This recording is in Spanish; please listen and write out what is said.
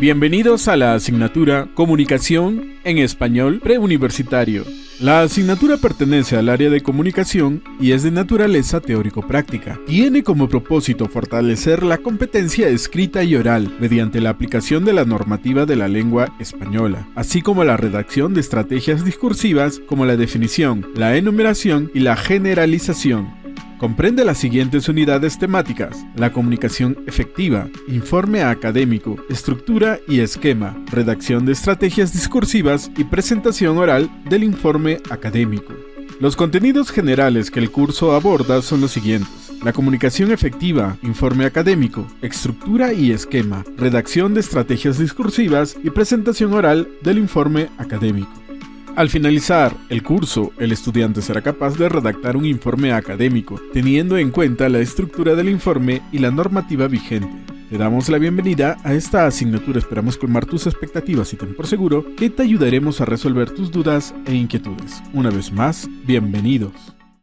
Bienvenidos a la asignatura Comunicación en Español Preuniversitario. La asignatura pertenece al área de comunicación y es de naturaleza teórico-práctica. Tiene como propósito fortalecer la competencia escrita y oral mediante la aplicación de la normativa de la lengua española, así como la redacción de estrategias discursivas como la definición, la enumeración y la generalización Comprende las siguientes unidades temáticas, la comunicación efectiva, informe académico, estructura y esquema, redacción de estrategias discursivas y presentación oral del informe académico. Los contenidos generales que el curso aborda son los siguientes. La comunicación efectiva, informe académico, estructura y esquema, redacción de estrategias discursivas y presentación oral del informe académico. Al finalizar el curso, el estudiante será capaz de redactar un informe académico, teniendo en cuenta la estructura del informe y la normativa vigente. Te damos la bienvenida a esta asignatura, esperamos colmar tus expectativas y ten por seguro que te ayudaremos a resolver tus dudas e inquietudes. Una vez más, bienvenidos.